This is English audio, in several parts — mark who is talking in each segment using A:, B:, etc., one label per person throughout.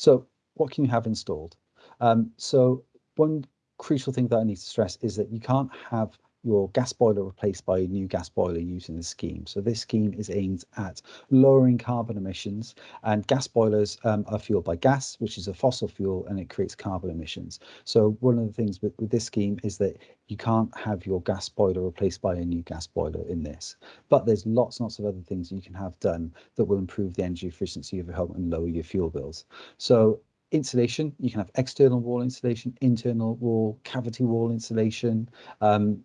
A: So what can you have installed? Um, so one crucial thing that I need to stress is that you can't have your gas boiler replaced by a new gas boiler using this scheme. So this scheme is aimed at lowering carbon emissions and gas boilers um, are fueled by gas, which is a fossil fuel and it creates carbon emissions. So one of the things with, with this scheme is that you can't have your gas boiler replaced by a new gas boiler in this. But there's lots and lots of other things you can have done that will improve the energy efficiency of your home and lower your fuel bills. So insulation, you can have external wall insulation, internal wall, cavity wall insulation. Um,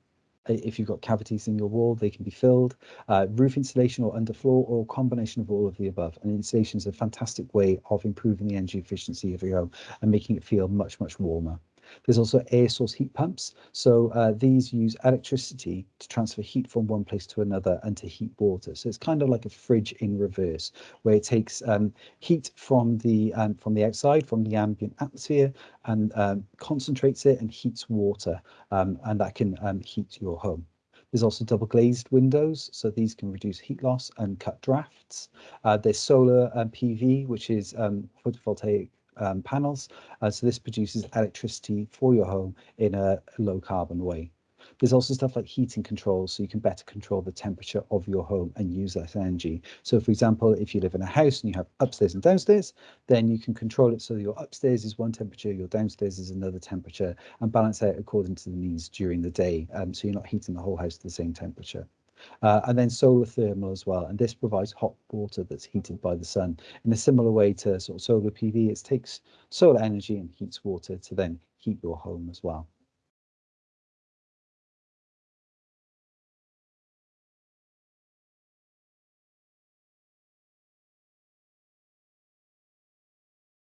A: if you've got cavities in your wall, they can be filled. Uh, roof insulation or underfloor or combination of all of the above. And insulation is a fantastic way of improving the energy efficiency of your home and making it feel much, much warmer. There's also air source heat pumps. So uh, these use electricity to transfer heat from one place to another and to heat water. So it's kind of like a fridge in reverse, where it takes um, heat from the um, from the outside, from the ambient atmosphere, and um, concentrates it and heats water, um, and that can um, heat your home. There's also double glazed windows, so these can reduce heat loss and cut drafts. Uh, there's solar and PV, which is um, photovoltaic um, panels. Uh, so this produces electricity for your home in a low carbon way. There's also stuff like heating controls, so you can better control the temperature of your home and use less energy. So for example, if you live in a house and you have upstairs and downstairs, then you can control it so your upstairs is one temperature, your downstairs is another temperature, and balance out according to the needs during the day. Um, so you're not heating the whole house to the same temperature. Uh, and then solar thermal as well. And this provides hot water that's heated by the sun in a similar way to sort of solar PV. It takes solar energy and heats water to then heat your home as well.